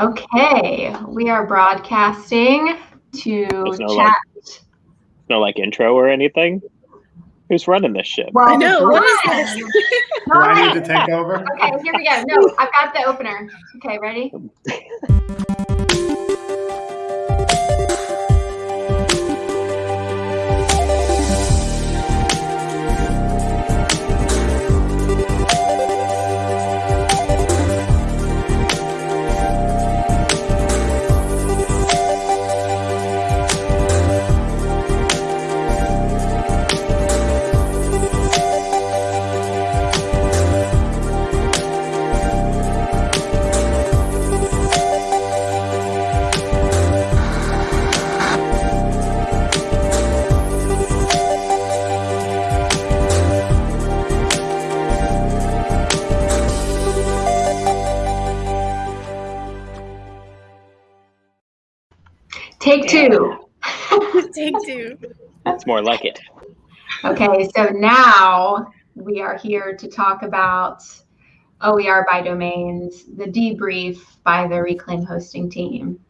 Okay, we are broadcasting to There's no, chat. No like intro or anything. Who's running this shit? Well, I know, what is this? Do I need to take over? Okay, here we go. No, I've got the opener. Okay, ready? more like it. Okay, so now we are here to talk about OER by domains, the debrief by the Reclaim hosting team.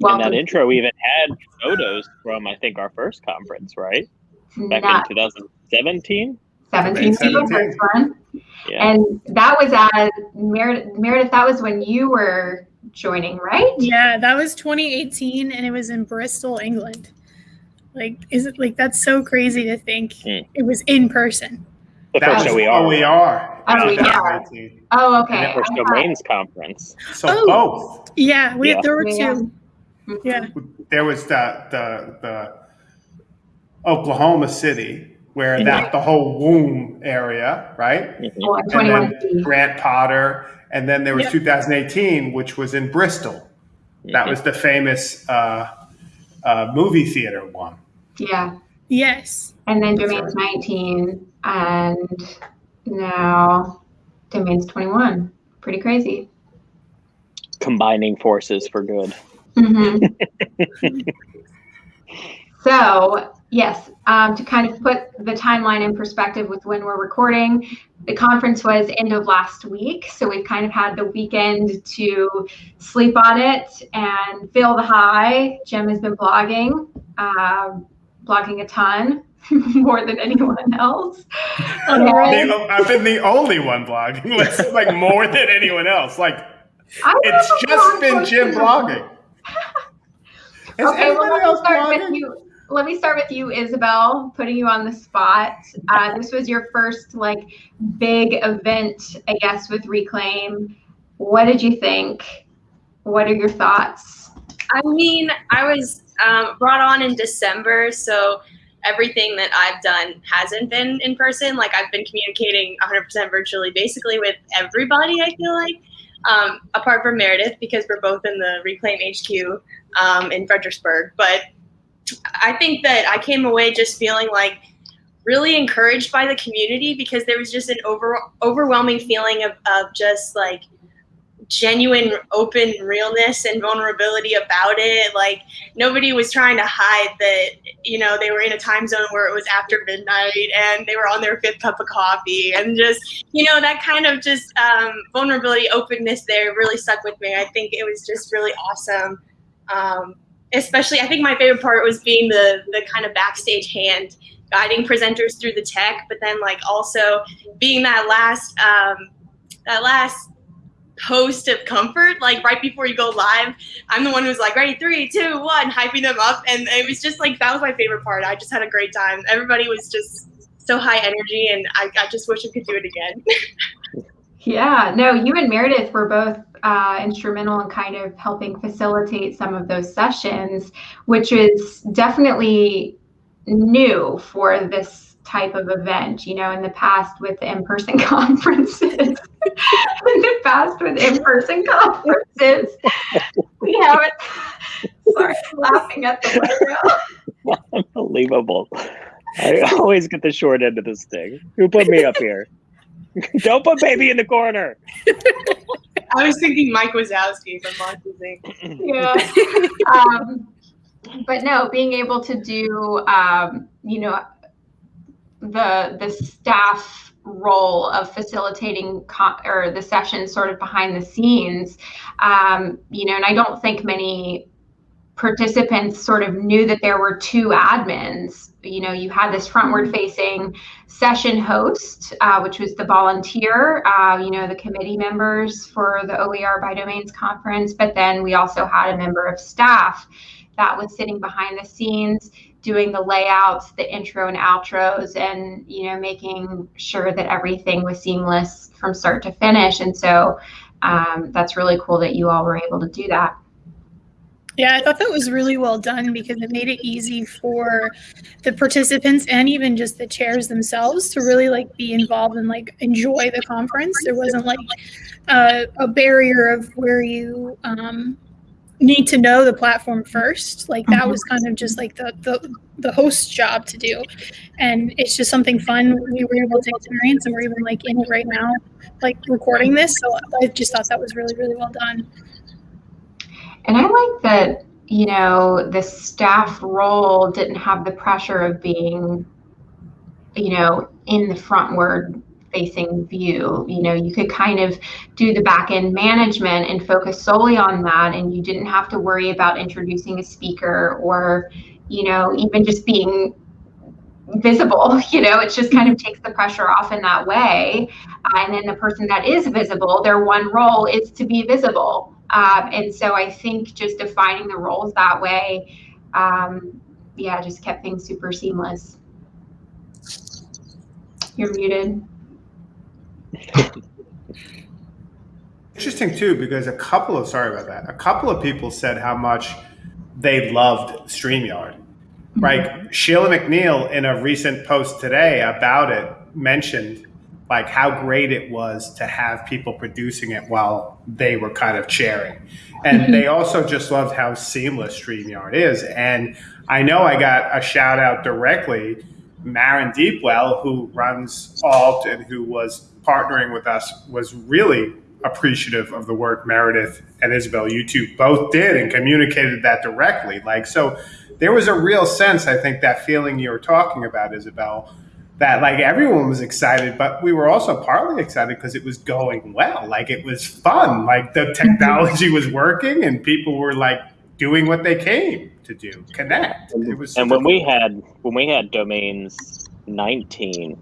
Welcome. In that intro, we even had photos from I think our first conference, right? to Back Nut in 2017. 17 was the 17. first one. Yeah. And that was at Meredith, Meredith, that was when you were joining, right? Yeah, that was 2018 and it was in Bristol, England. Like, is it like that's so crazy to think Hmm. it was in person? the That first show we are. OER. Oh, we in are. 2018. Oh, And okay. the first domains conference. So Oh. both. Yeah, we Yeah. there were two. Mhm. Yeah. There was the the the Oklahoma City where Mhm. that the whole womb area, right? Mhm. Oh, and And 21 then Grant Potter, and then there was Yep. 2018, which was in Bristol. That Mhm. was the famous uh, uh, movie theater one. Yeah. Yes. And then That's domains 19 and now domains 21. Pretty crazy. combining forces for good. hmm so, yes, um, to kind of put the timeline in perspective with when we're recording, the conference was end of last week. So we've kind of had the weekend to sleep on it and feel the high. Jim has been blogging, um, blogging a ton, more than anyone else. I've been the only one blogging, like more than anyone else. Like it's just been Jim blogging. Is Okay, well, anybody let me else start with blogging? you. Let me start with you, Isabel, putting you on the spot. Uh, this was your first like big event, I guess, with Reclaim. What did you think? What are your thoughts? I mean, I was um, brought on in December, so everything that I've done hasn't been in person. Like I've been communicating 100% virtually, basically with everybody. I feel like, um, apart from Meredith, because we're both in the Reclaim HQ um, in Fredericksburg. But I think that I came away just feeling like really encouraged by the community because there was just an over overwhelming feeling of, of just like genuine open realness and vulnerability about it. Like nobody was trying to hide that you know they were in a time zone where it was after midnight and they were on their fifth cup of coffee and just you know that kind of just um, vulnerability openness there really stuck with me. I think it was just really awesome. Um, especially i think my favorite part was being the the kind of backstage hand guiding presenters through the tech but then like also being that last um, that last post of comfort like right before you go live i'm the one who's like ready? Three two one hyping them up and it was just like that was my favorite part. I just had a great time. Everybody was just so high energy and i, I just wish i could do it again Yeah, no, you and Meredith were both uh, instrumental in kind of helping facilitate some of those sessions, which is definitely new for this type of event. You know, in the past with in-person conferences, in the past with in-person conferences, we haven't. Sorry, laughing at the logo. Unbelievable. I always get the short end of this thing. Who put me up here? Don't put baby in the corner. i was thinking mike wazowski from monsters inc yeah. um, but no, being able to do, um, you know, the the staff role of facilitating co- or the session sort of behind the scenes um, you know and i don't think many participants sort of knew that there were two admins you know you had this frontward facing session host uh, which was the volunteer uh, you know the committee members for the oer by domains conference but then we also had a member of staff that was sitting behind the scenes doing the layouts, the intro and outros, and you know making sure that everything was seamless from start to finish. And so um, that's really cool that you all were able to do that. Yeah, I thought that was really well done because it made it easy for the participants and even just the chairs themselves to really like be involved and like enjoy the conference. There wasn't like uh, a barrier of where you um, need to know the platform first. Like that was kind of just like the, the the host's job to do. And it's just something fun. We were able to experience and we're even like in it right now like recording this. So i just thought that was really really well done and i like that you know the staff role didn't have the pressure of being you know in the frontward facing view. You know, you could kind of do the back end management and focus solely on that, and you didn't have to worry about introducing a speaker or, you know, even just being visible. You know it just kind of takes the pressure off in that way. Uh, and then the person that is visible their one role is to be visible um, and so i think just defining the roles that way um, yeah just kept things super seamless you're muted Interesting too, because a couple of sorry about that. A couple of people said how much they loved StreamYard. Mm-hmm. Right, Sheila MacNeill in a recent post today about it mentioned like how great it was to have people producing it while they were kind of chairing. And mm-hmm. they also just loved how seamless StreamYard is. And I know I got a shout out directly Maren Deepwell, who runs Alt and who was partnering with us, was really appreciative of the work Meredith and Isabel YouTube both did and communicated that directly. Like, so there was a real sense, I think, that feeling you were talking about, Isabel, that like everyone was excited, but we were also partly excited because it was going well. Like, it was fun. Like, the mm-hmm. technology was working and people were like doing what they came to do connect. It was and when cool. we had when we had domains 19,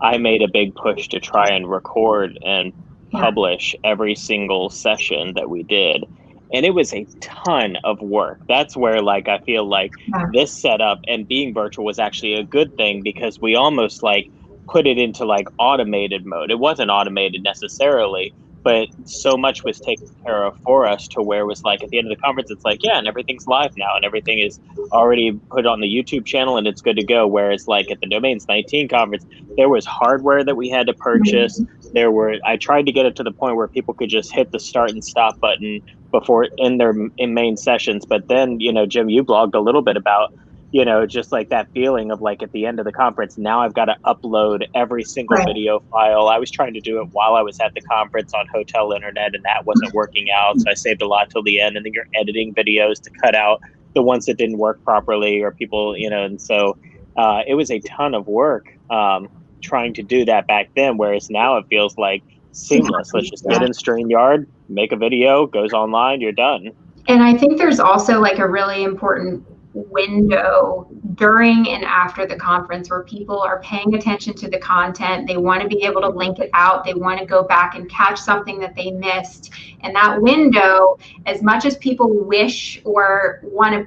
I made a big push to try and record and publish every single session that we did. And it was a ton of work. That's where like I feel like yeah. this setup and being virtual was actually a good thing because we almost like put it into like automated mode. It wasn't automated necessarily, but so much was taken care of for us to where it was like at the end of the conference it's like yeah and everything's live now and everything is already put on the youtube channel and it's good to go whereas like at the domains 19 conference there was hardware that we had to purchase mm-hmm. there were i tried to get it to the point where people could just hit the start and stop button before in their in main sessions but then you know jim you blogged a little bit about you know, just like that feeling of like at the end of the conference, now I've got to upload every single right. video file. I was trying to do it while I was at the conference on hotel internet, and that wasn't working out. So I saved a lot till the end, and then you're editing videos to cut out the ones that didn't work properly or people, you know, and so uh, it was a ton of work um, trying to do that back then. Whereas now it feels like seamless. Let's just get in StreamYard, make a video, goes online, you're done. And I think there's also like a really important window during and after the conference where people are paying attention to the content. They want to be able to link it out. They want to go back and catch something that they missed. And that window, as much as people wish or want to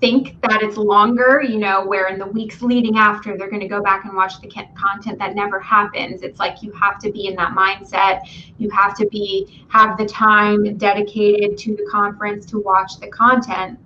think that it's longer, you know, where in the weeks leading after they're going to go back and watch the content that never happens. It's like you have to be in that mindset. You have to be have the time dedicated to the conference to watch the content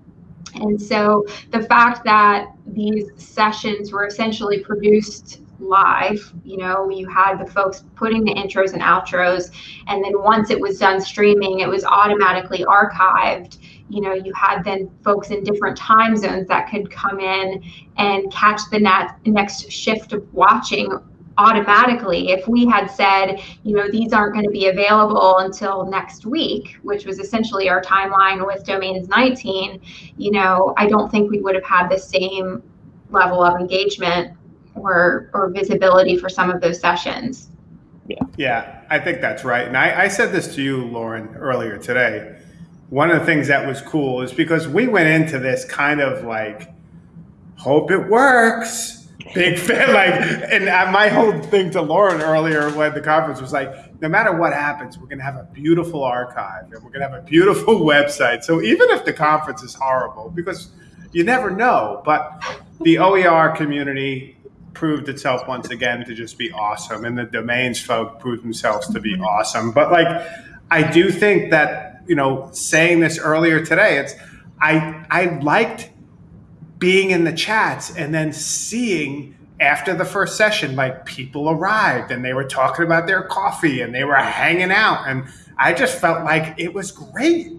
and so the fact that these sessions were essentially produced live, you know, you had the folks putting the intros and outros, and then once it was done streaming, it was automatically archived. You know, you had then folks in different time zones that could come in and catch the net, next shift of watching automatically if we had said you know these aren't going to be available until next week which was essentially our timeline with domains 19 you know i don't think we would have had the same level of engagement or or visibility for some of those sessions. Yeah, yeah, I think that's right. And I, I said this to you, Lauren, earlier today. One of the things that was cool is because we went into this kind of like, hope it works big fan. Like, and my whole thing to Lauren earlier when the conference was like, no matter what happens, we're going to have a beautiful archive and we're going to have a beautiful website. So even if the conference is horrible, because you never know, but the OER community proved itself once again to just be awesome, and the domains folk proved themselves to be awesome. But like, I do think that you know, saying this earlier today, it's I I liked being in the chats and then seeing after the first session, like people arrived and they were talking about their coffee and they were hanging out. And I just felt like it was great.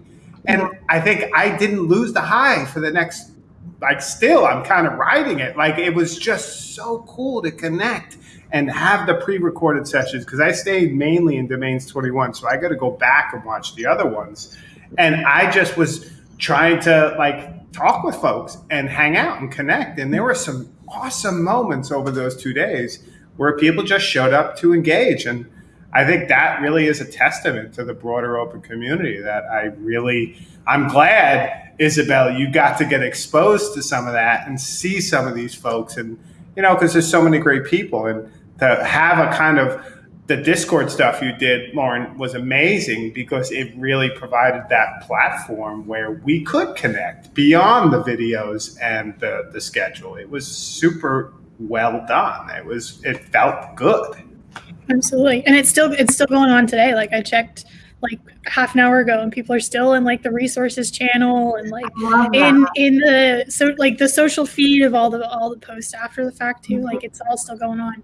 And I think I didn't lose the high for the next, like, still, I'm kind of riding it. Like, it was just so cool to connect and have the pre recorded sessions because I stayed mainly in Domains 21. So I got to go back and watch the other ones. And I just was trying to, like, talk with folks and hang out and connect. And there were some awesome moments over those two days where people just showed up to engage. And I think that really is a testament to the broader open community that I really, I'm glad, Isabel, you got to get exposed to some of that and see some of these folks. And, you know, because there's so many great people and to have a kind of the Discord stuff you did, Lauren, was amazing because it really provided that platform where we could connect beyond the videos and the, the schedule. It was super well done. It was it felt good. Absolutely. And it's still it's still going on today. Like I checked like half an hour ago and people are still in like the resources channel and like in in the so like the social feed of all the all the posts after the fact too. Like it's all still going on.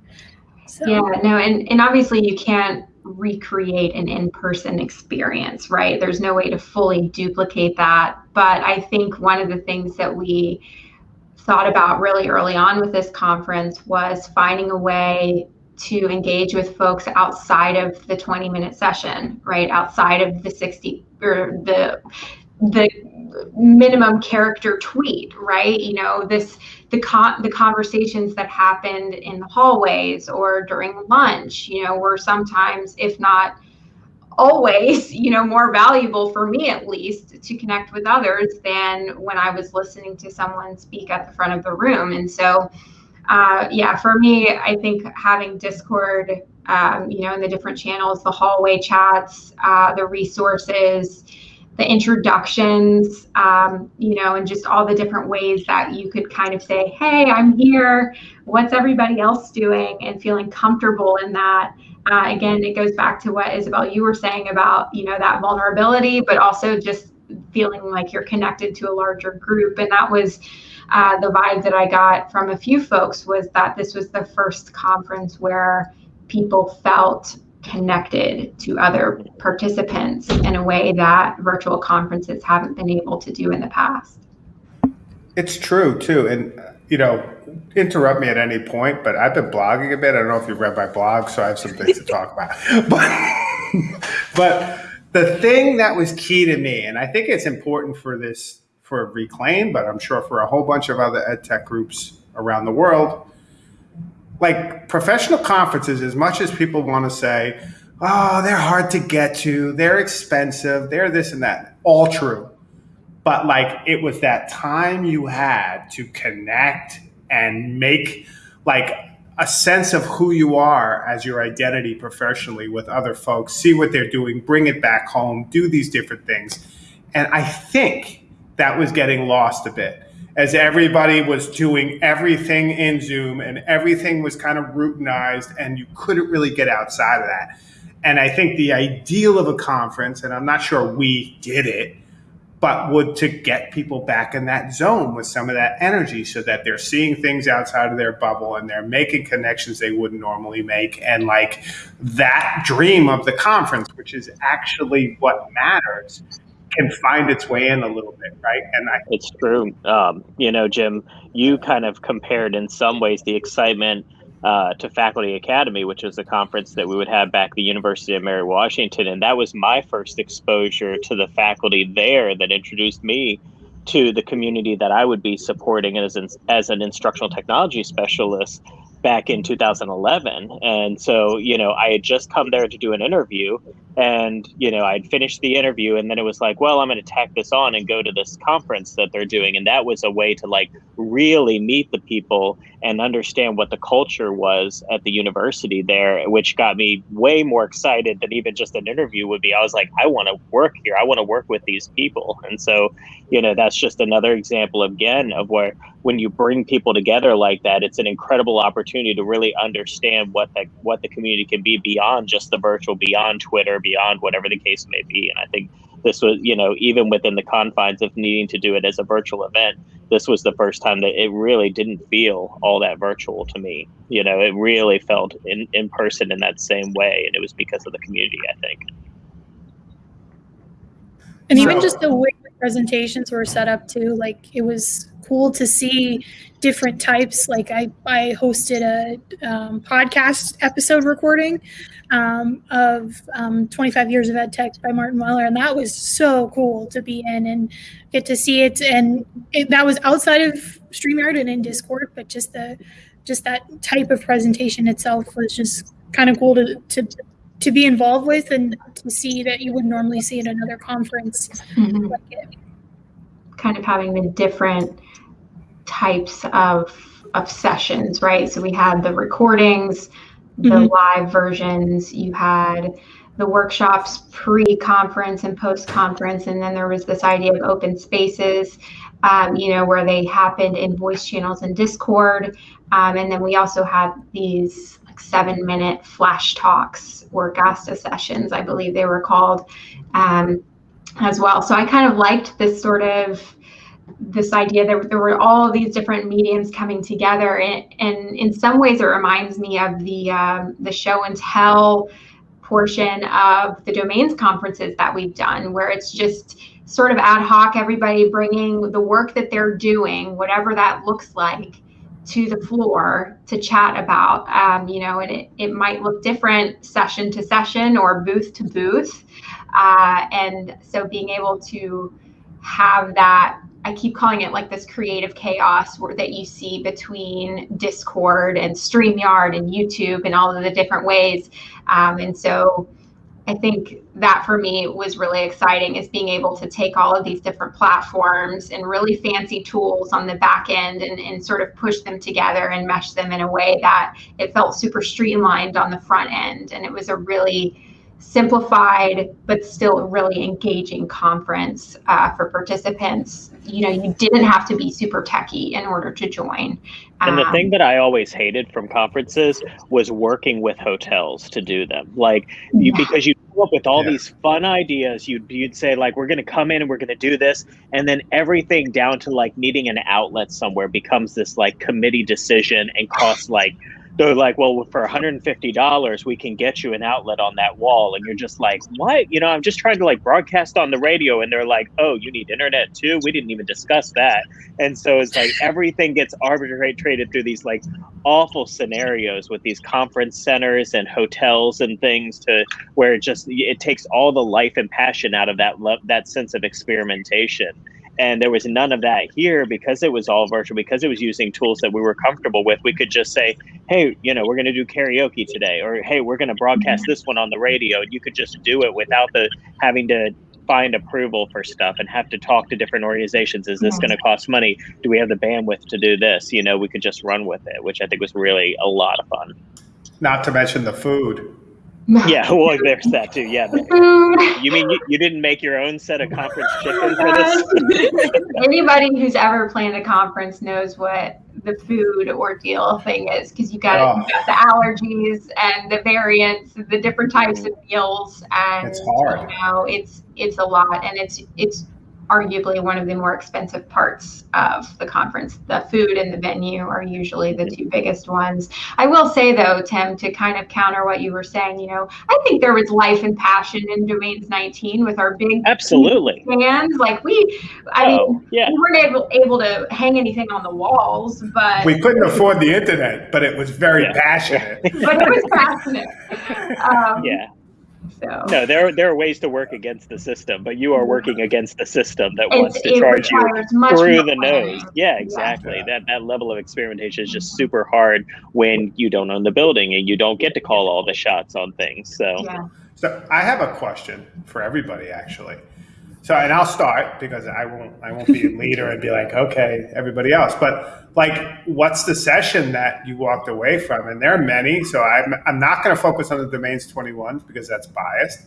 So. Yeah, no, and, and obviously you can't recreate an in-person experience, right? There's no way to fully duplicate that. But I think one of the things that we thought about really early on with this conference was finding a way to engage with folks outside of the 20 minute session, right? Outside of the 60 or the the minimum character tweet, right? You know, this the con the conversations that happened in the hallways or during lunch, you know, were sometimes, if not always, you know, more valuable for me at least to connect with others than when I was listening to someone speak at the front of the room. And so, uh, yeah, for me, I think having Discord, um, you know, in the different channels, the hallway chats, uh, the resources the introductions, um, you know, and just all the different ways that you could kind of say, hey, I'm here. What's everybody else doing? And feeling comfortable in that. Uh, again, it goes back to what Isabel you were saying about, you know, that vulnerability, but also just feeling like you're connected to a larger group. And that was uh, the vibe that I got from a few folks was that this was the first conference where people felt connected to other participants in a way that virtual conferences haven't been able to do in the past. It's true too. And, you know, interrupt me at any point, but I've been blogging a bit. I don't know if you've read my blog, so I have some things to talk about. But, but the thing that was key to me, and I think it's important for this, for Reclaim, but I'm sure for a whole bunch of other ed tech groups around the world, like professional conferences, as much as people want to say, oh, they're hard to get to, they're expensive, they're this and that, all true. But like it was that time you had to connect and make like a sense of who you are as your identity professionally with other folks, see what they're doing, bring it back home, do these different things. And I think that was getting lost a bit as everybody was doing everything in Zoom and everything was kind of routinized and you couldn't really get outside of that. And I think the ideal of a conference, and I'm not sure we did it, but would to get people back in that zone with some of that energy so that they're seeing things outside of their bubble and they're making connections they wouldn't normally make. And like that dream of the conference, which is actually what matters, can find its way in a little bit, right? And I, it's true. Um, you know, Jim, you kind of compared in some ways the excitement uh, to Faculty Academy, which was a conference that we would have back at the University of Mary Washington, and that was my first exposure to the faculty there that introduced me to the community that I would be supporting as as an instructional technology specialist. Back in 2011. And so, you know, I had just come there to do an interview and, you know, I'd finished the interview and then it was like, well, I'm going to tack this on and go to this conference that they're doing. And that was a way to like really meet the people and understand what the culture was at the university there, which got me way more excited than even just an interview would be. I was like, I want to work here. I want to work with these people. And so, you know, that's just another example again of where when you bring people together like that, it's an incredible opportunity to really understand what the what the community can be beyond just the virtual, beyond Twitter, beyond whatever the case may be. And I think this was, you know, even within the confines of needing to do it as a virtual event, this was the first time that it really didn't feel all that virtual to me. You know, it really felt in, in person in that same way. And it was because of the community, I think. And even just the way the presentations were set up too, like it was cool to see different types. Like I, I hosted a um, podcast episode recording um, of um, 25 years of ed tech by Martin Weller, and that was so cool to be in and get to see it. And it, that was outside of Streamyard and in Discord, but just the just that type of presentation itself was just kind of cool to, to to be involved with and to see that you would normally see at another conference mm-hmm. like kind of having the different types of of sessions, right? So we had the recordings, the mm-hmm. live versions, you had the workshops pre-conference and post-conference, and then there was this idea of open spaces, um, you know, where they happened in voice channels and Discord, um, and then we also had these like seven-minute flash talks or Gasta sessions, I believe they were called, um, as well. So I kind of liked this sort of this idea that there were all these different mediums coming together and, and in some ways it reminds me of the um, the show and tell portion of the domains conferences that we've done where it's just sort of ad hoc everybody bringing the work that they're doing whatever that looks like to the floor to chat about um, you know and it, it might look different session to session or booth to booth uh, and so being able to have that I keep calling it like this creative chaos where, that you see between Discord and StreamYard and YouTube and all of the different ways. Um, and so I think that for me was really exciting is being able to take all of these different platforms and really fancy tools on the back end and, and sort of push them together and mesh them in a way that it felt super streamlined on the front end. And it was a really simplified but still really engaging conference uh, for participants. You know, you didn't have to be super techy in order to join. And the thing um, that I always hated from conferences was working with hotels to do them. Like you, yeah. because you up with all yeah. these fun ideas. You'd you'd say like we're gonna come in and we're gonna do this, and then everything down to like needing an outlet somewhere becomes this like committee decision and costs like they're like, well, for $150, we can get you an outlet on that wall. And you're just like, what? You know, I'm just trying to like broadcast on the radio. And they're like, oh, you need internet too? We didn't even discuss that. And so it's like everything gets arbitrated through these like awful scenarios with these conference centers and hotels and things to where it just, it takes all the life and passion out of that, that sense of experimentation and there was none of that here because it was all virtual because it was using tools that we were comfortable with. We could just say hey you know we're going to do karaoke today or hey we're going to broadcast this one on the radio. And you could just do it without the having to find approval for stuff and have to talk to different organizations. Is this mm-hmm. going to cost money? Do we have the bandwidth to do this? You know we could just run with it which i think was really a lot of fun. Not to mention the food yeah, well, there's that too. Yeah. You mean you, you didn't make your own set of conference chicken for this? Anybody who's ever planned a conference knows what the food ordeal thing is because you got oh. you got the allergies and the variants, the different types of meals, and it's hard. You know, it's it's a lot, and it's it's arguably one of the more expensive parts of the conference. The food and the venue are usually the two biggest ones. I will say though, Tim, to kind of counter what you were saying, you know, I think there was life and passion in Domains 19 with our big absolutely fans. Like we, I oh, mean, yeah. we weren't able able to hang anything on the walls, but we couldn't afford the internet, but it was very yeah. passionate. but it was passionate. Um, yeah So no, there there are ways to work against the system, but you are working against the system that It's- wants to charge you through the nose. Yeah, exactly. Yeah. That that level of experimentation is just super hard when you don't own the building and you don't get to call all the shots on things. So Yeah. So I have a question for everybody, actually. So, and I'll start because I won't, I won't be a leader and be like, okay, everybody else. But like, what's the session that you walked away from? And there are many. So I'm, I'm not going to focus on the domains 21 because that's biased.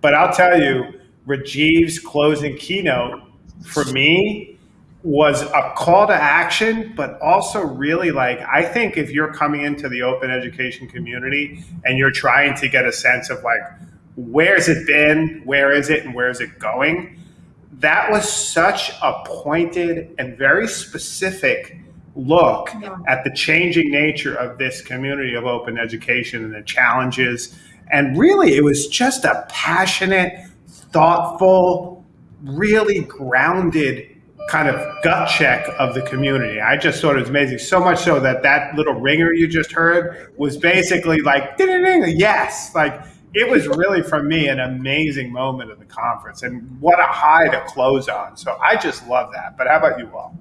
But I'll tell you, Rajiv's closing keynote for me was a call to action, but also really like I think if you're coming into the open education community and you're trying to get a sense of like where's it been, where is it, and where is it going, that was such a pointed and very specific look Yeah. at the changing nature of this community of open education and the challenges. And really, it was just a passionate, thoughtful, really grounded kind of gut check of the community. I just thought it was amazing. So much so that that little ringer you just heard was basically like, "Ding-ding-ding," yes, like it was really for me an amazing moment of the conference and what a high to close on. So I just love that. But how about you all?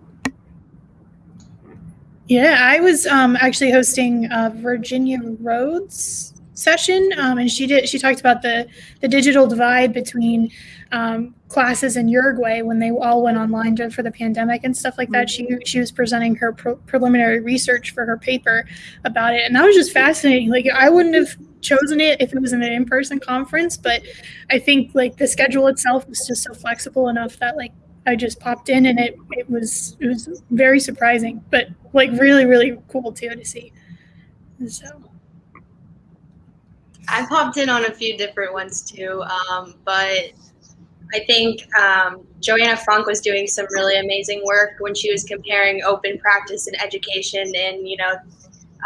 Yeah, I was um, actually hosting uh, Virginia Rodés session, um, and she did. She talked about the the digital divide between um, classes in Uruguay when they all went online to- for the pandemic and stuff like that. She she was presenting her pro- preliminary research for her paper about it, and that was just fascinating. Like I wouldn't have chosen it if it was an in person conference, but I think like the schedule itself was just so flexible enough that like I just popped in and it it was it was very surprising, but like really really cool too to see. So I popped in on a few different ones too, um, but I think um, Johanna Funk was doing some really amazing work when she was comparing open practice and education in you know,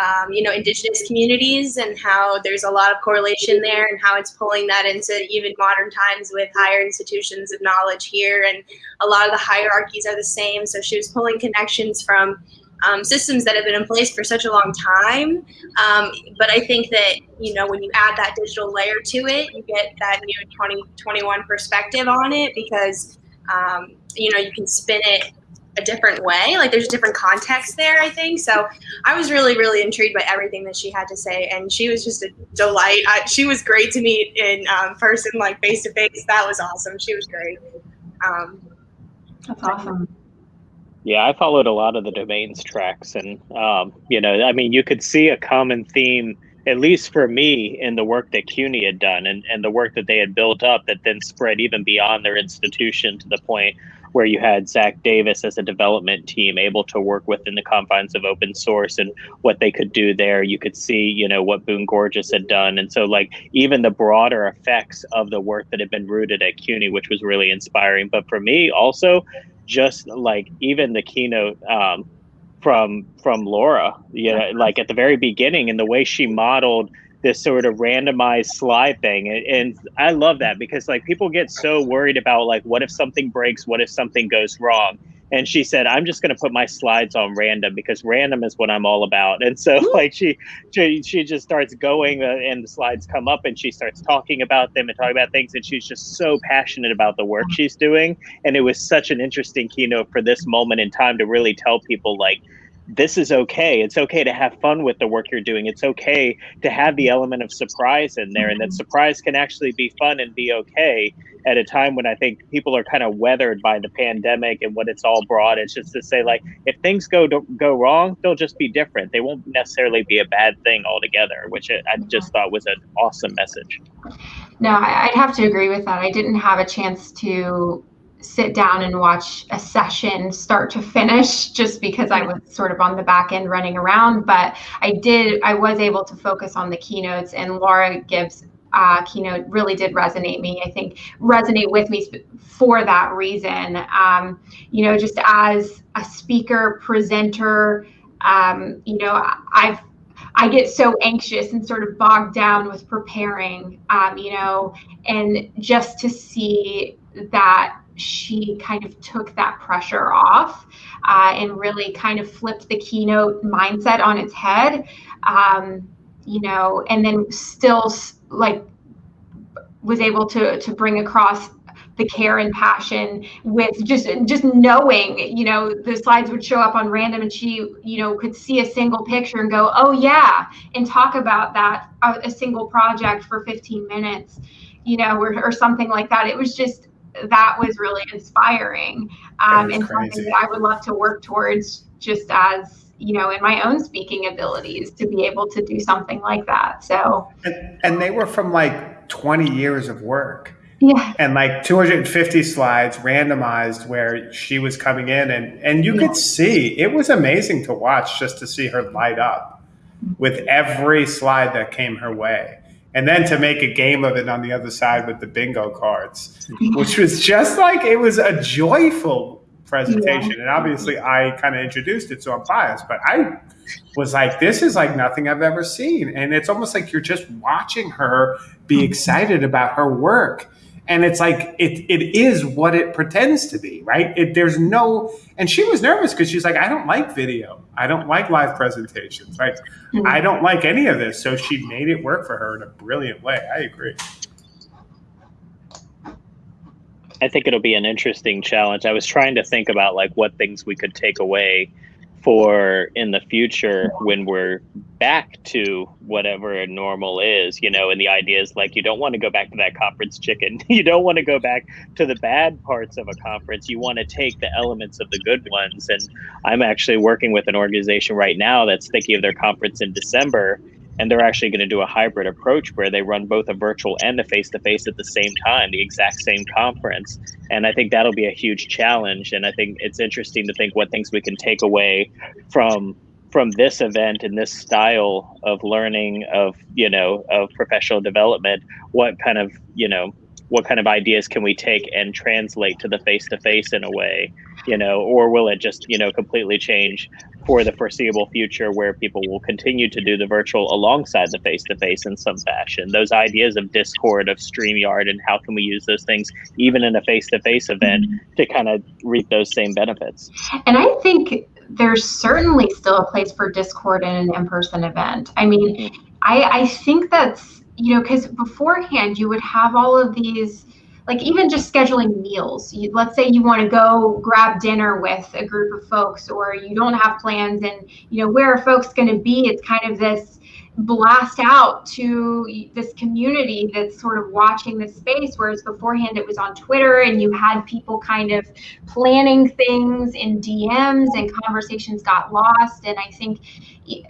um, you know, indigenous communities and how there's a lot of correlation there and how it's pulling that into even modern times with higher institutions of knowledge here and a lot of the hierarchies are the same. So she was pulling connections from um, systems that have been in place for such a long time. Um, but I think that, you know, when you add that digital layer to it, you get that new 2021 perspective on it because, um, you know, you can spin it a different way. Like there's a different context there, I think. So I was really, really intrigued by everything that she had to say. And she was just a delight. I, she was great to meet in um, person, like face to face. That was awesome. She was great. Um, That's awesome. Yeah, I followed a lot of the domains tracks, and um, you know, I mean, you could see a common theme, at least for me, in the work that CUNY had done, and and the work that they had built up that then spread even beyond their institution to the point where you had Zach Davis as a development team able to work within the confines of open source and what they could do there. You could see, you know, what Boone Gorges had done, and so like even the broader effects of the work that had been rooted at CUNY, which was really inspiring. But for me, also just like even the keynote um, from from Laura, you know, like at the very beginning and the way she modeled this sort of randomized slide thing, and, and I love that because like people get so worried about like what if something breaks, what if something goes wrong, and she said i'm just going to put my slides on random because random is what i'm all about. And so like she she, she just starts going uh, and the slides come up and she starts talking about them and talking about things and she's just so passionate about the work she's doing. And it was such an interesting keynote for this moment in time to really tell people like this is okay. It's okay to have fun with the work you're doing. It's okay to have the element of surprise in there, and that mm-hmm. surprise can actually be fun and be okay at a time when I think people are kind of weathered by the pandemic and what it's all brought. It's just to say, like, if things go go wrong, they'll just be different. They won't necessarily be a bad thing altogether, which I just thought was an awesome message. No, I- I'd have to agree with that. I didn't have a chance to sit down and watch a session start to finish just because I was sort of on the back end running around. But I did, I was able to focus on the keynotes, and Laura Gibbs' uh, keynote really did resonate me. I think resonate with me for that reason. Um, you know, just as a speaker, presenter, um, you know, I've I get so anxious and sort of bogged down with preparing, um, you know, and just to see that she kind of took that pressure off uh, and really kind of flipped the keynote mindset on its head, um, you know, and then still like was able to to bring across the care and passion with just just knowing you know the slides would show up on random and she you know could see a single picture and go oh yeah and talk about that a, single project for 15 minutes you know or, or something like that. It was just that was really inspiring um, and crazy. something that i would love to work towards just as you know in my own speaking abilities to be able to do something like that so and, and they were from like 20 years of work yeah. And like 250 slides randomized where she was coming in and and you yeah. could see it was amazing to watch just to see her light up with every slide that came her way. And then to make a game of it on the other side with the bingo cards, which was just like it was a joyful presentation. Yeah. And obviously I kind of introduced it, so I'm biased, but I was like, this is like nothing I've ever seen. And it's almost like you're just watching her be mm-hmm. excited about her work and it's like it it is what it pretends to be right? It, there's no and she was nervous because she's like i don't like video. I don't like live presentations. Right mm-hmm. i don't like any of this. So she made it work for her in a brilliant way. I agree. I think it'll be an interesting challenge. I was trying to think about like what things we could take away for in the future when we're back to whatever normal is, you know, and the idea is like you don't want to go back to that conference chicken. You don't want to go back to the bad parts of a conference. You want to take the elements of the good ones. And I'm actually working with an organization right now that's thinking of their conference in December and they're actually going to do a hybrid approach where they run both a virtual and a face to face at the same time, the exact same conference. And I think that'll be a huge challenge. And I think it's interesting to think what things we can take away from from this event and this style of learning of you know of professional development what kind of you know what kind of ideas can we take and translate to the face to face in a way you know or will it just you know completely change for the foreseeable future where people will continue to do the virtual alongside the face to face in some fashion. Those ideas of Discord, of StreamYard, and how can we use those things even in a face to face event to kind of reap those same benefits. And I think there's certainly still a place for Discord in an in person event. I mean, mm-hmm. I, I think that's, you know, because beforehand you would have all of these like even just scheduling meals. You, let's say you want to go grab dinner with a group of folks or you don't have plans and you know where are folks going to be? It's kind of this blast out to this community that's sort of watching this space whereas beforehand it was on twitter and you had people kind of planning things in dms and conversations got lost. And i think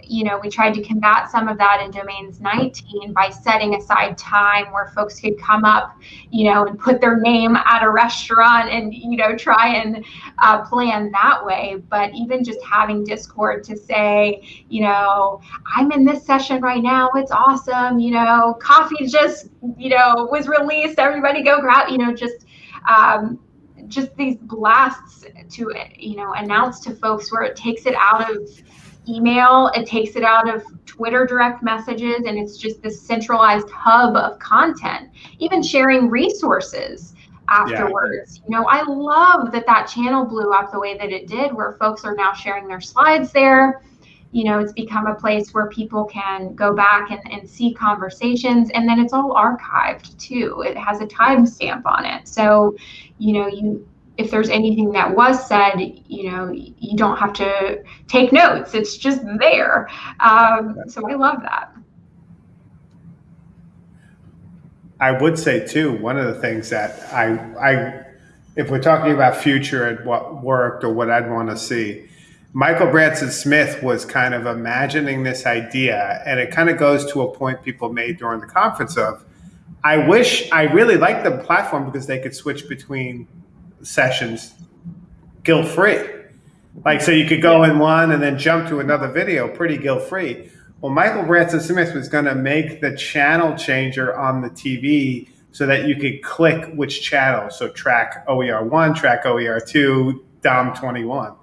you know we tried to combat some of that in domains 19 by setting aside time where folks could come up you know and put their name at a restaurant and you know try and uh, plan that way. But even just having discord to say you know i'm in this session right now. It's awesome. You know coffee just you know was released. Everybody go grab you know just um, just these blasts to you know announce to folks where it takes it out of email, it takes it out of Twitter direct messages, and it's just this centralized hub of content, even sharing resources afterwards. Yeah. You know, I love that that channel blew up the way that it did, where folks are now sharing their slides there. You know, it's become a place where people can go back and, and see conversations, and then it's all archived too. It has a timestamp on it. So, you know, you if there's anything that was said, you know, you don't have to take notes. It's just there. Um, so I love that. I would say too, one of the things that I, I, if we're talking about future and what worked or what I'd want to see, Michael Branson Smith was kind of imagining this idea, and it kind of goes to a point people made during the conference of, I wish I really liked the platform because they could switch between sessions guilt free. Like, so you could go in one and then jump to another video pretty guilt free. Well, Michael Branson Smith was going to make the channel changer on the TV so that you could click which channel. So track OER1, track OER2, DOM21.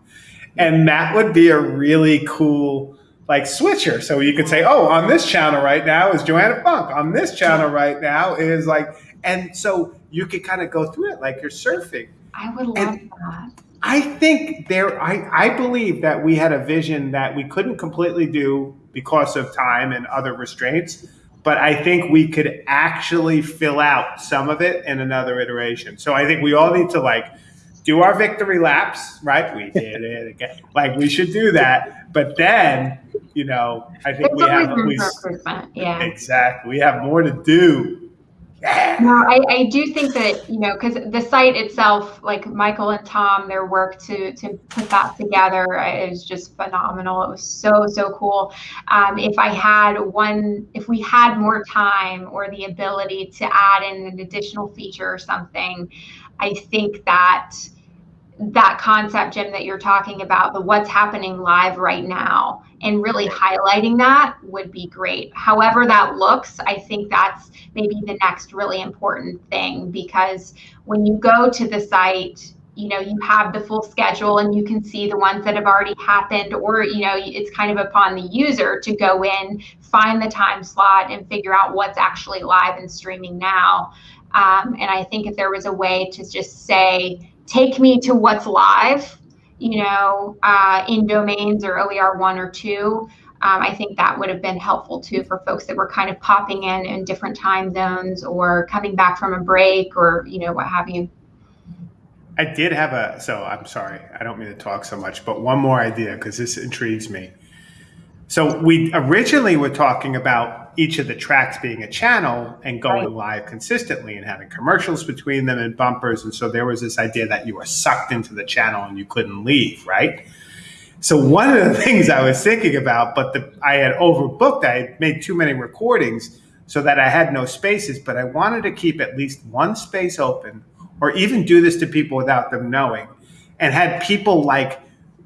And that would be a really cool like switcher. So you could say, oh, on this channel right now is Johanna Funk. On this channel right now is like, and so you could kind of go through it like you're surfing. I would love and that. I think there, I, I believe that we had a vision that we couldn't completely do because of time and other restraints, but I think we could actually fill out some of it in another iteration. So I think we all need to like do our victory laps, right? We did it again. Like we should do that. But then, you know, I think It's we have at least. Yeah. exactly. We have more to do. No, I, I do think that, you know, because the site itself, like Michael and Tom, their work to to put that together is just phenomenal. It was so, so cool. Um, if I had one, if we had more time or the ability to add in an additional feature or something, I think that that concept, Jim, that you're talking about, the what's happening live right now, and really highlighting that would be great. However, that looks, I think that's maybe the next really important thing because when you go to the site, you know, you have the full schedule and you can see the ones that have already happened, or, you know, it's kind of upon the user to go in, find the time slot, and figure out what's actually live and streaming now. Um, and I think if there was a way to just say, take me to what's live, you know, uh, in domains or OER one or two. Um, I think that would have been helpful too for folks that were kind of popping in in different time zones or coming back from a break or you know what have you. I did have a, so I'm sorry, I don't mean to talk so much, but one more idea because this intrigues me. So we originally were talking about each of the tracks being a channel and going Right. live consistently and having commercials between them and bumpers. And so there was this idea that you were sucked into the channel and you couldn't leave, right? So one of the things I was thinking about, but the, I had overbooked, I had made too many recordings so that I had no spaces, but I wanted to keep at least one space open or even do this to people without them knowing and had people like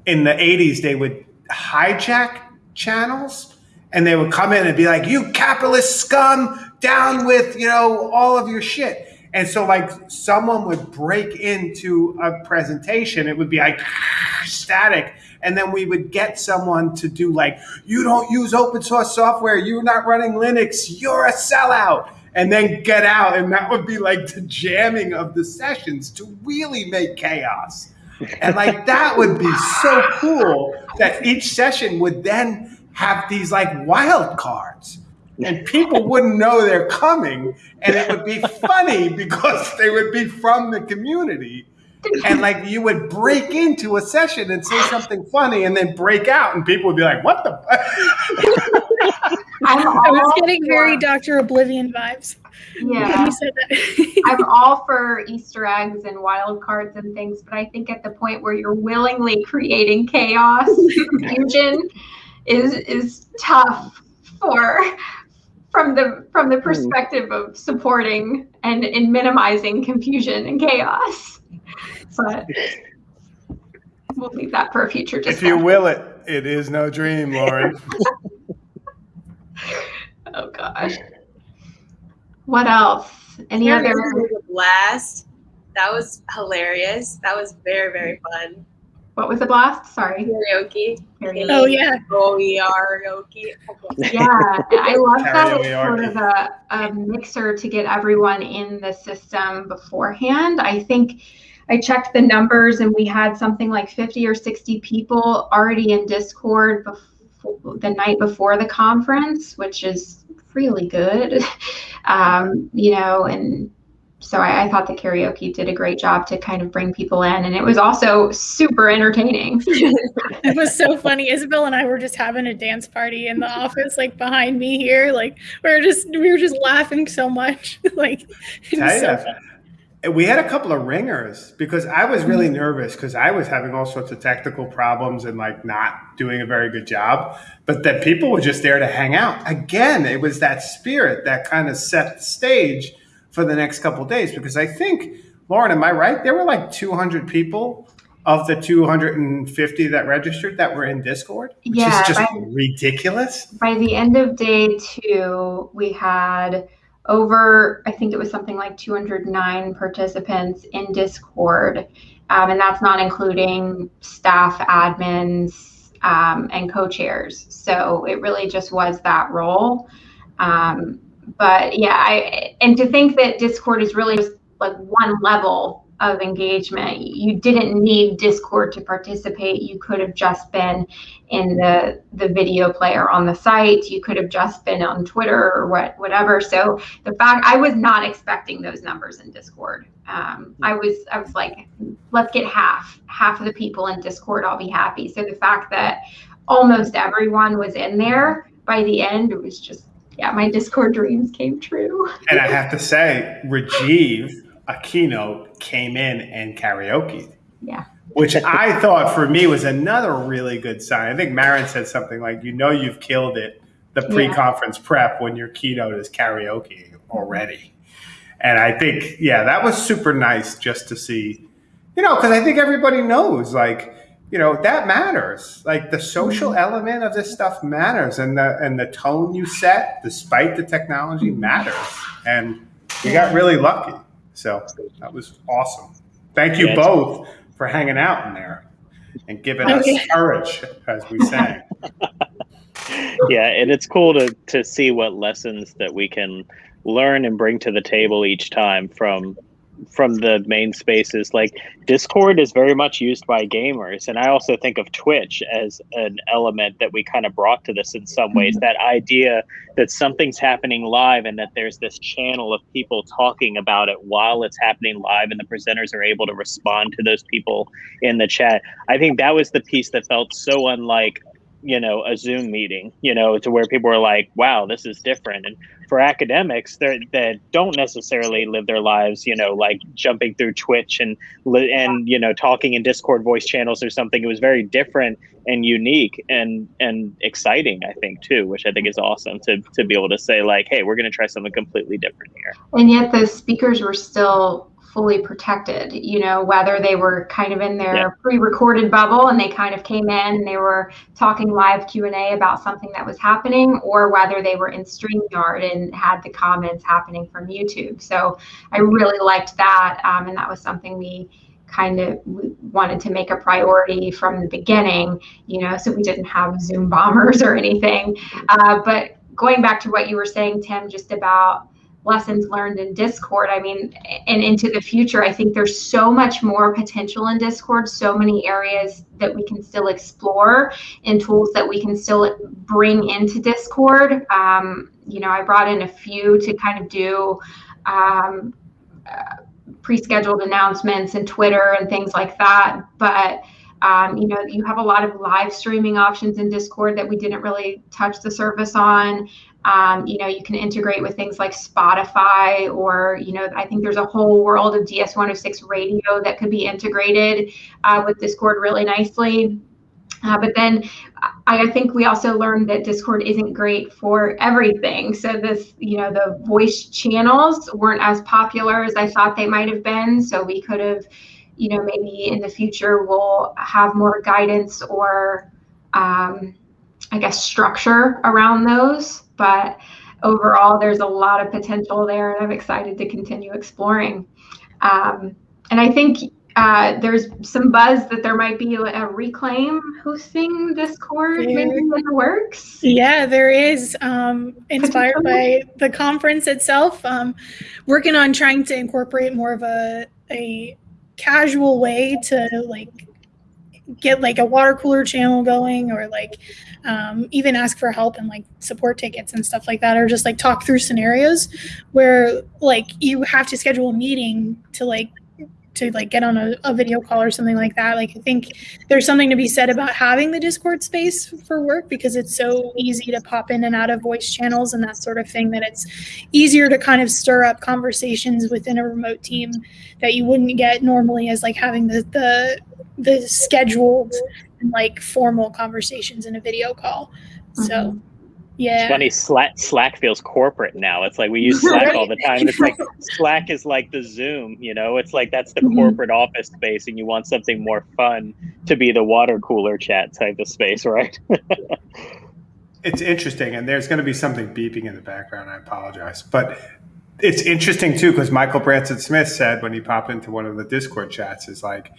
in the 80s they would hijack channels and they would come in and be like you capitalist scum down with you know all of your shit. And so like someone would break into a presentation it would be like static. And then we would get someone to do like you don't use open source software you're not running linux you're a sellout. And then get out and that would be like the jamming of the sessions to really make chaos and like that would be so cool that each session would then have these like wild cards. And people wouldn't know they're coming. And it would be funny because they would be from the community. And like you would break into a session and say something funny and then break out. And people would be like what the I'm was getting very Dr. Oblivion vibes. when yeah. you said that. I'm all for Easter eggs and wild cards and things, but I think at the point where you're willingly creating chaos, confusion is is tough for from the from the mm. perspective of supporting and, and minimizing confusion and chaos. But we'll leave that for a future if you will it it is no dream lauren oh gosh. What else? Any Karaoke other was a blast. That was hilarious. That was very, very fun. what was the blast? Sorry. Karaoke. Karaoke. oh yeah. Oh, we are karaoke. Yeah, I love that it's sort of a, a mixer to get everyone in the system beforehand. I think I checked the numbers and we had something like 50 or 60 people already in Discord before, the night before the conference, which is really good. Um, you know, and so I, I thought the karaoke did a great job to kind of bring people in, and it was also super entertaining. It was so funny. Isabel and I were just having a dance party in the office, like behind me here. Like we were just we were just laughing so much. like it was so Tell fun. ya. We had a couple of ringers because I was really mm-hmm. nervous because I was having all sorts of technical problems and like not doing a very good job. But that people were just there to hang out. Again, it was that spirit that kind of set the stage for the next couple of days because I think, Lauren, am I right? There were like 200 people of the 250 that registered that were in Discord, which Yeah, is just I- ridiculous. by the end of day two, we had over, I think it was something like 209 participants in Discord. Um, and that's not including staff, admins, um, and co chairs. So it really just was that role. Um, but yeah, I, and to think that Discord is really just like one level of engagement. You didn't need Discord to participate. You could have just been in the the video player on the site. You could have just been on Twitter or what whatever. So the fact I was not expecting those numbers in Discord. Um, I was I was like, let's get half half of the people in Discord. I'll be happy. So the fact that almost everyone was in there by the end, it was just yeah, my Discord dreams came true. And I have to say, Rajiv, a keynote, came in and karaoke. Yeah. Which I thought for me was another really good sign. I think Maren said something like, you know, you've killed it, the pre conference yeah. prep when your keynote is karaoke already. And I think, yeah, that was super nice just to see, you know, because I think everybody knows, like, you know that matters like the social mm-hmm. element of this stuff matters and the and the tone you set despite the technology matters and we got really lucky so that was awesome thank you both for hanging out in there and giving oh, us courage as we sang yeah and it's cool to to see what lessons that we can learn and bring to the table each time from from the main spaces like discord is very much used by gamers and i also think of twitch as an element that we kind of brought to this in some ways mm-hmm. that idea that something's happening live and that there's this channel of people talking about it while it's happening live and the presenters are able to respond to those people in the chat i think that was the piece that felt so unlike you know a zoom meeting you know to where people are like wow this is different. And for academics that don't necessarily live their lives you know like jumping through twitch and and you know talking in discord voice channels or something. It was very different and unique and and exciting i think too which i think is awesome to to be able to say like hey we're going to try something completely different here. And yet the speakers were still fully protected you know whether they were kind of in their yeah. pre-recorded bubble and they kind of came in and they were talking live q&a about something that was happening or whether they were in streamyard and had the comments happening from youtube so i really liked that um, and that was something we kind of wanted to make a priority from the beginning you know so we didn't have zoom bombers or anything uh, but going back to what you were saying tim just about lessons learned in Discord. I mean, and into the future, I think there's so much more potential in Discord, so many areas that we can still explore and tools that we can still bring into Discord. Um, you know, I brought in a few to kind of do um, uh, pre-scheduled announcements and Twitter and things like that, but um, you know, you have a lot of live streaming options in Discord that we didn't really touch the surface on. Um, you know, you can integrate with things like Spotify, or you know, I think there's a whole world of DS106 radio that could be integrated uh, with Discord really nicely. Uh, but then I think we also learned that Discord isn't great for everything. So this, you know, the voice channels weren't as popular as I thought they might have been. So we could have, you know, maybe in the future we'll have more guidance or, um, I guess, structure around those. But overall, there's a lot of potential there, and I'm excited to continue exploring. Um, and I think uh, there's some buzz that there might be a reclaim hosting Discord maybe in the works. Yeah, there is. Um, inspired by the conference itself, um, working on trying to incorporate more of a a casual way to like get like a water cooler channel going or like um, even ask for help and like support tickets and stuff like that or just like talk through scenarios where like you have to schedule a meeting to like to like get on a, a, video call or something like that. Like I think there's something to be said about having the Discord space for work because it's so easy to pop in and out of voice channels and that sort of thing that it's easier to kind of stir up conversations within a remote team that you wouldn't get normally as like having the the the scheduled and like formal conversations in a video call. Mm-hmm. So yeah. It's funny, Slack, Slack feels corporate now. It's like we use Slack all the time. It's like Slack is like the Zoom, you know, it's like that's the mm-hmm. corporate office space, and you want something more fun to be the water cooler chat type of space, right? it's interesting, and there's going to be something beeping in the background. I apologize. But it's interesting too, because Michael Branson Smith said when he popped into one of the Discord chats, is like,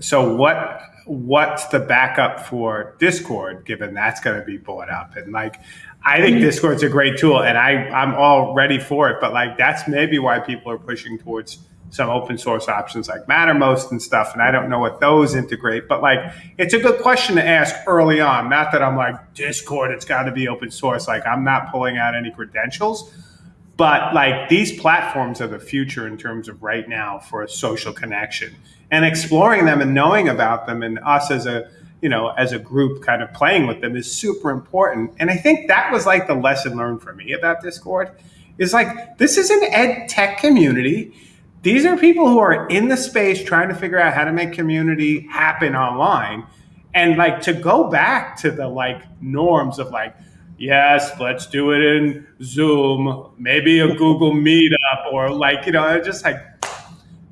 so what what's the backup for discord given that's going to be bought up and like I think. Discord's a great tool, and I I'm all ready for it. But like that's maybe why people are pushing towards some open source options like Mattermost and stuff, and I don't know what those integrate. But like, it's a good question to ask early on. Not that I'm like Discord, it's got to be open source. Like, I'm not pulling out any credentials, but like these platforms are the future in terms of right now for a social connection and exploring them and knowing about them, and us as a you know as a group kind of playing with them is super important. And I think that was like the lesson learned for me about Discord. Is like this is an ed tech community these are people who are in the space trying to figure out how to make community happen online. And like to go back to the like norms of like, yes, let's do it in Zoom, maybe a Google Meetup, or like, you know, just like,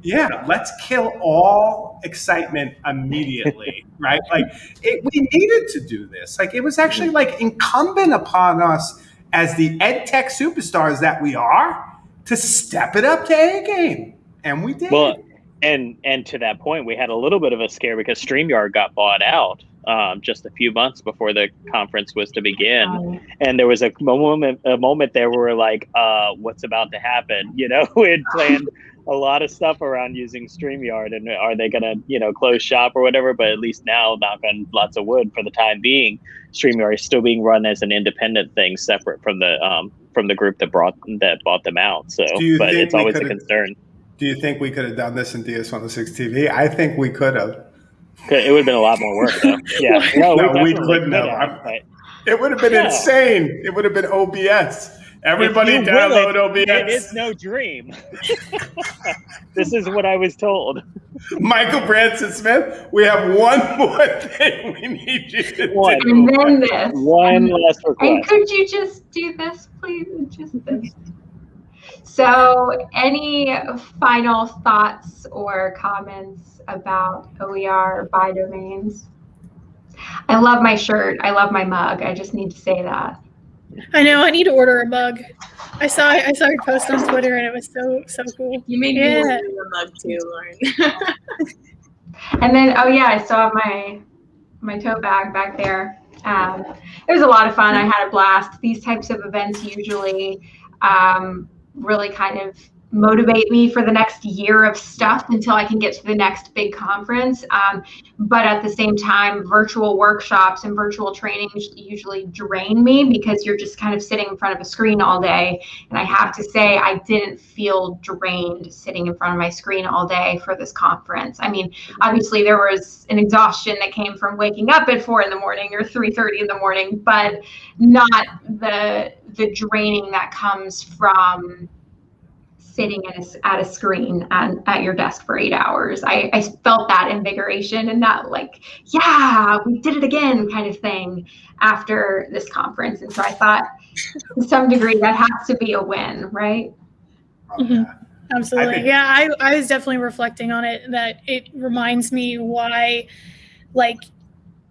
yeah, let's kill all excitement immediately, right? Like, it, we needed to do this. Like, it was actually like incumbent upon us as the ed tech superstars that we are to step it up to A game and we did. Well, and and to that point, we had a little bit of a scare because Streamyard got bought out um, just a few months before the conference was to begin, and there was a moment a moment there where we are like, uh, "What's about to happen?" You know, we had planned a lot of stuff around using Streamyard, and are they going to you know close shop or whatever? But at least now, knock on lots of wood, for the time being, Streamyard is still being run as an independent thing, separate from the um, from the group that brought that bought them out. So, but it's always a concern do you think we could have done this in DS106 TV? I think we could have. It would have been a lot more work, though. Yeah, no, no we, we couldn't have. it would have been yeah. insane. It would have been OBS. Everybody download OBS. It is no dream. this is what I was told. Michael Branson Smith, we have one more thing we need you to one. do. And then this. One last request. And could you just do this, please? Just this. So, any final thoughts or comments about OER by domains? I love my shirt. I love my mug. I just need to say that. I know. I need to order a mug. I saw I saw your post on Twitter and it was so so cool. You made yeah. me order a mug too, Lauren. and then oh yeah, I saw my my tote bag back there. Um, it was a lot of fun. I had a blast. These types of events usually um, really kind of motivate me for the next year of stuff until I can get to the next big conference. Um, but at the same time, virtual workshops and virtual trainings usually drain me because you're just kind of sitting in front of a screen all day. And I have to say, I didn't feel drained sitting in front of my screen all day for this conference. I mean, obviously there was an exhaustion that came from waking up at four in the morning or 3.30 in the morning, but not the the draining that comes from sitting at a, at a screen at, at your desk for eight hours. I, I felt that invigoration and that like, yeah, we did it again kind of thing after this conference. And so I thought to some degree that has to be a win, right? Mm-hmm. Absolutely. Think- yeah, I, I was definitely reflecting on it that it reminds me why like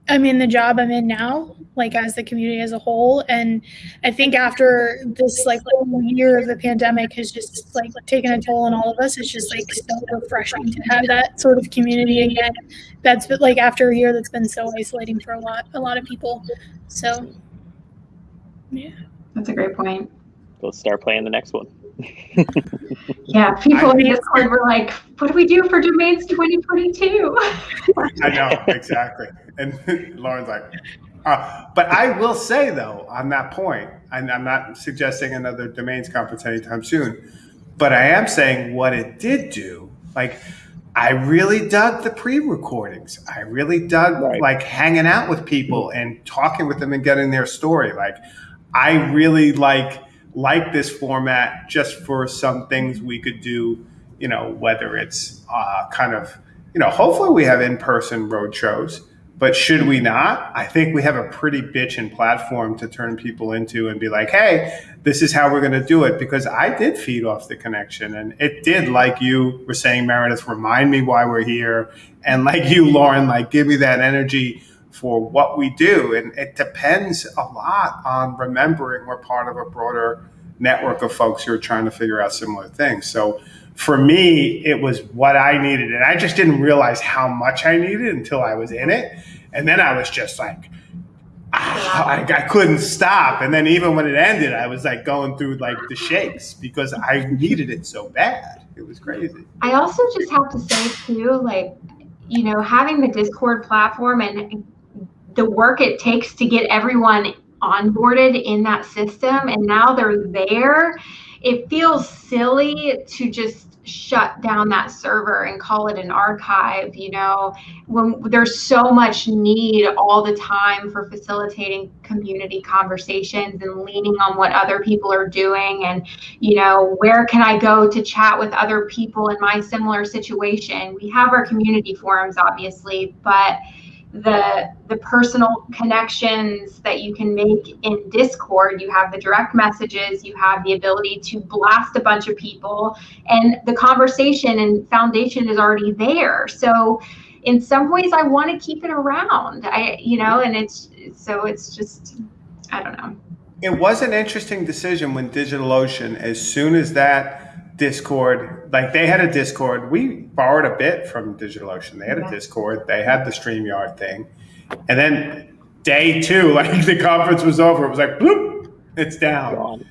I'm in the job I'm in now, like as the community as a whole. And I think after this like year of the pandemic has just like taken a toll on all of us, it's just like so refreshing to have that sort of community again. That's like after a year that's been so isolating for a lot a lot of people. So yeah. That's a great point. Let's start playing the next one. yeah, people in Discord were like, "What do we do for domains 2022?" I know exactly, and Lauren's like, uh, "But I will say though, on that point, and I'm not suggesting another domains conference anytime soon, but I am saying what it did do, like." I really dug the pre-recordings. I really dug right. like hanging out with people and talking with them and getting their story. Like I really like like this format just for some things we could do, you know, whether it's uh, kind of, you know, hopefully we have in person road shows. But should we not? I think we have a pretty bitchin' platform to turn people into and be like, hey, this is how we're going to do it. Because I did feed off the connection. And it did, like you were saying, Meredith, remind me why we're here. And like you, Lauren, like give me that energy for what we do. And it depends a lot on remembering we're part of a broader network of folks who are trying to figure out similar things. So for me, it was what I needed. And I just didn't realize how much I needed until I was in it. And then I was just like, ah, I, I couldn't stop. And then even when it ended, I was like going through like the shakes because I needed it so bad. It was crazy. I also just have to say too, like, you know, having the Discord platform and the work it takes to get everyone onboarded in that system and now they're there, it feels silly to just shut down that server and call it an archive you know? When there's so much need all the time for facilitating community conversations and leaning on what other people are doing and you know where can i go to chat with other people in my similar situation? We have our community forums obviously but the the personal connections that you can make in discord. You have the direct messages you have the ability to blast a bunch of people and the conversation and foundation is already there. So in some ways i want to keep it around. I you know and it's so it's just i don't know. It was an interesting decision when digitalocean as soon as that Discord, like they had a Discord. We borrowed a bit from DigitalOcean. They had a Discord. They had the StreamYard thing. And then day two, like the conference was over, it was like, bloop, it's down.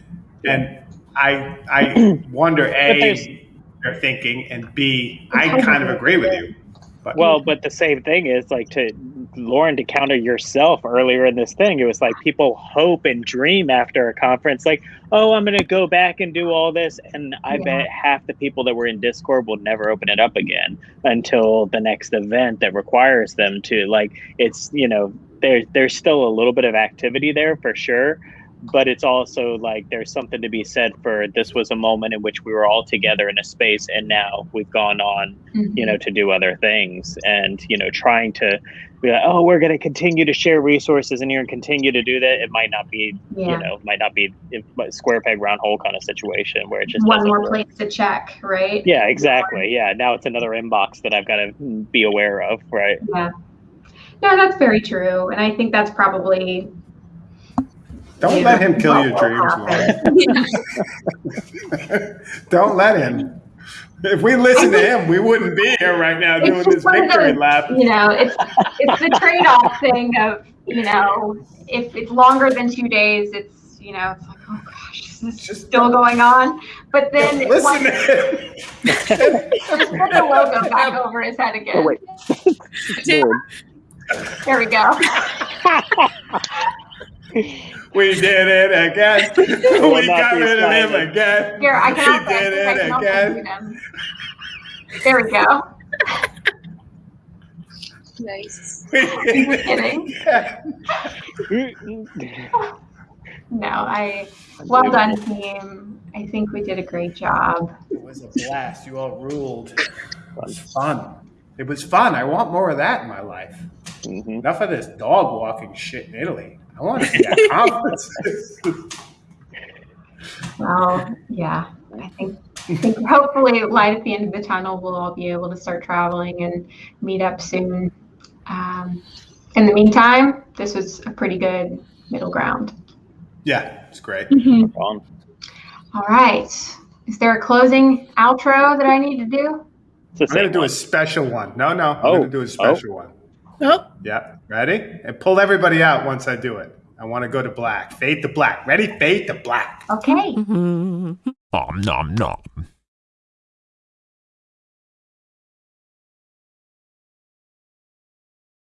And I I wonder, A, they're thinking, and B, I kind of agree with you. But, well, but the same thing is like to Lauren to counter yourself earlier in this thing. It was like people hope and dream after a conference, like, oh, I'm going to go back and do all this. And I yeah. bet half the people that were in Discord will never open it up again until the next event that requires them to. Like, it's, you know, there, there's still a little bit of activity there for sure but it's also like there's something to be said for this was a moment in which we were all together in a space and now we've gone on mm-hmm. you know to do other things and you know trying to be like oh we're going to continue to share resources and you're going to continue to do that it might not be yeah. you know might not be square peg round hole kind of situation where it's just one more work. place to check right yeah exactly yeah now it's another inbox that i've got to be aware of right yeah no that's very true and i think that's probably don't let him kill your dreams, Lauren. Don't let him. If we listen to him, we wouldn't be here right now doing this victory lap. You know, it's it's the trade-off thing of you know, if it's longer than two days, it's you know, it's like oh gosh, is this just still going on? But then listen once, to him. just put the logo back over his head again. Oh, wait. there we go. We did it again. we got rid of him again. Here, I can we did it again. There we go. nice. kidding. no, I. Well done, team. I think we did a great job. It was a blast. You all ruled. It was fun. It was fun. I want more of that in my life. Mm-hmm. Enough of this dog walking shit in Italy. I want to see at conferences. well, yeah, I think, I think hopefully light at the end of the tunnel, we'll all be able to start traveling and meet up soon. Um, in the meantime, this was a pretty good middle ground. Yeah, it's great. Mm-hmm. All right. Is there a closing outro that I need to do? I'm going to do a special one. No, no, I'm oh. going to do a special oh. one. Oh. Yeah. Ready? And pull everybody out once I do it. I want to go to black. Fade to black. Ready? Fade to black. Okay. Nom nom nom.